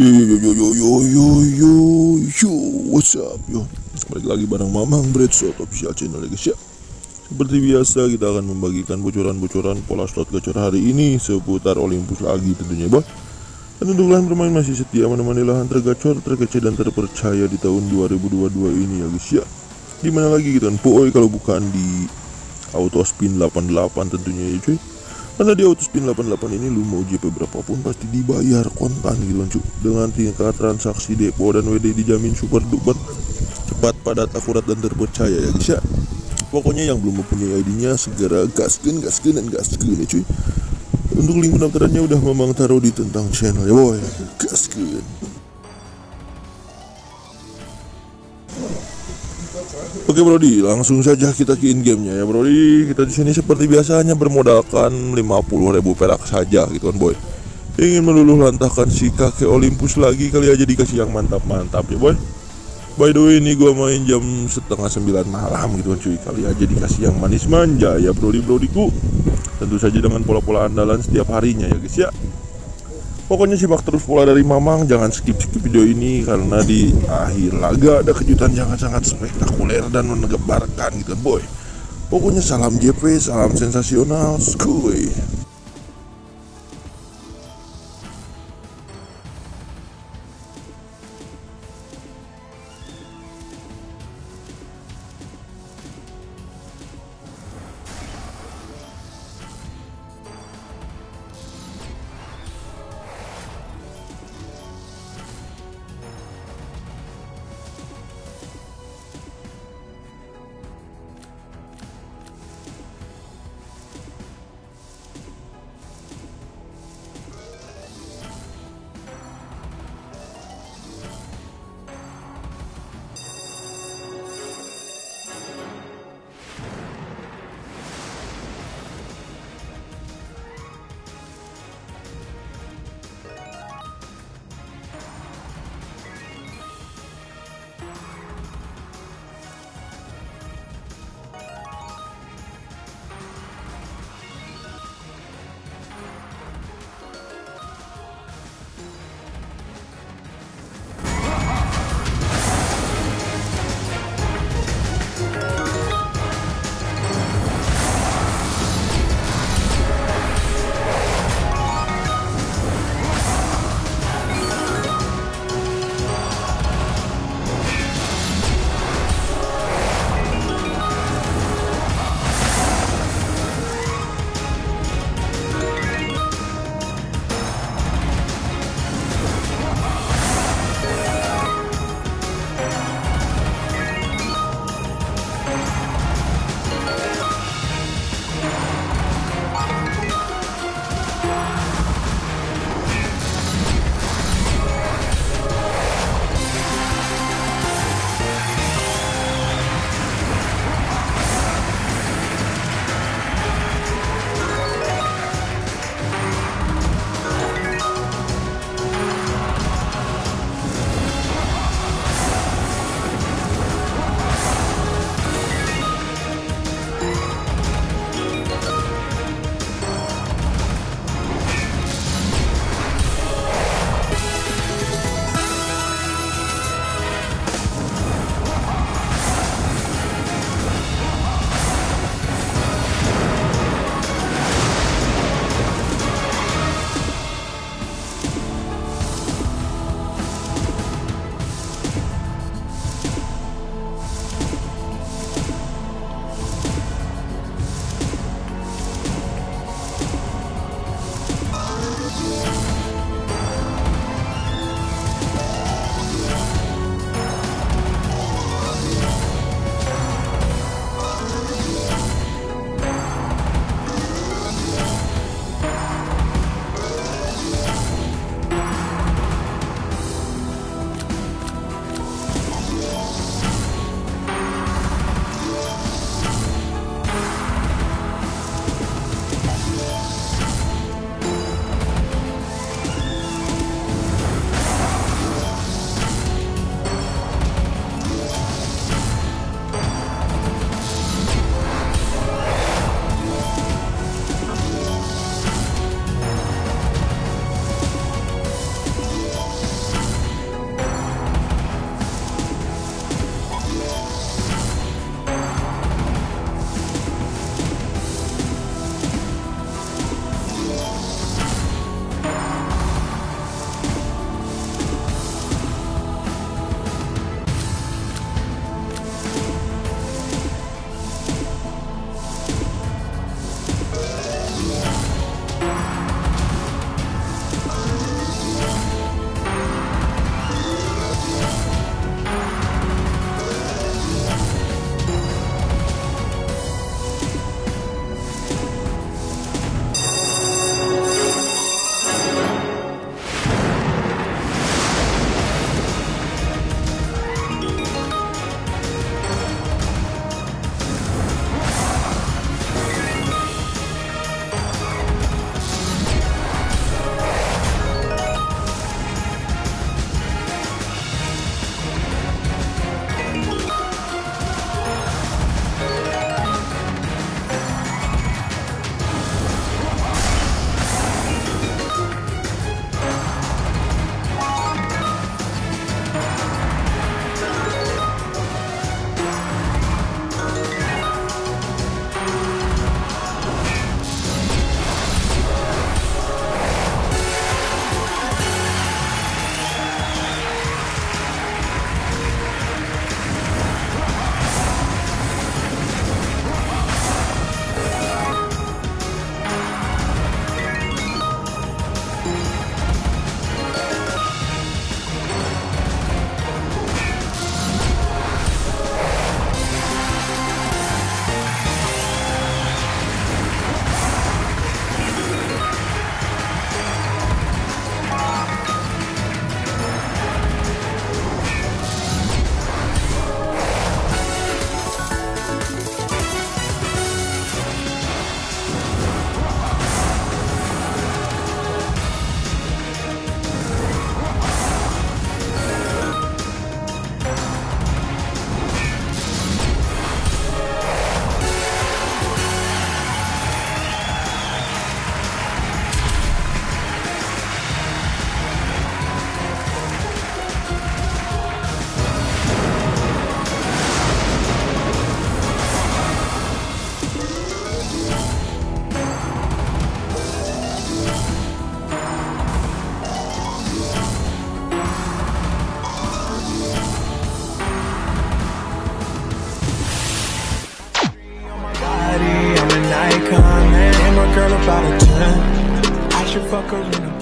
Yo yo yo yo yo yo yo yo What's up yo? Balik lagi bareng Mamang Bread Shot Official Channel ya guys ya. Seperti biasa kita akan membagikan bocoran-bocoran pola slot gacor hari ini Seputar Olympus lagi tentunya boy. Dan untuk kalian bermain masih setia menemani lahan tergacor, terkece dan terpercaya di tahun 2022 ini ya guys ya. Di mana lagi gitu kan kalau bukan di Auto Spin 88 tentunya ya cuy karena di Autospin 88 ini lu mau JP berapapun pasti dibayar kontan gitu cu Dengan tingkat transaksi depo dan WD dijamin super duper Cepat, padat, akurat, dan terpercaya ya guys ya. Pokoknya yang belum mempunyai ID-nya segera gaskin, gaskin, dan gaskin ya cuy. Untuk link pendaftarannya udah memang taruh di tentang channel ya boy. Gaskin Oke Brody, langsung saja kita ke in gamenya ya Brody. Kita di sini seperti biasanya bermodalkan 50.000 perak saja gitu kan boy. Ingin meluluh lantahkan si kakek Olympus lagi kali aja dikasih yang mantap-mantap ya boy. By the way ini gua main jam setengah sembilan malam gitu kan cuy Kali aja dikasih yang manis manja ya brody brodiku Tentu saja dengan pola-pola andalan setiap harinya ya guys ya Pokoknya simak terus pola dari Mamang, jangan skip-skip video ini karena di akhir laga ada kejutan yang sangat spektakuler dan mengebarkan gitu boy. Pokoknya salam JP, salam sensasional, skuy. fuck arena.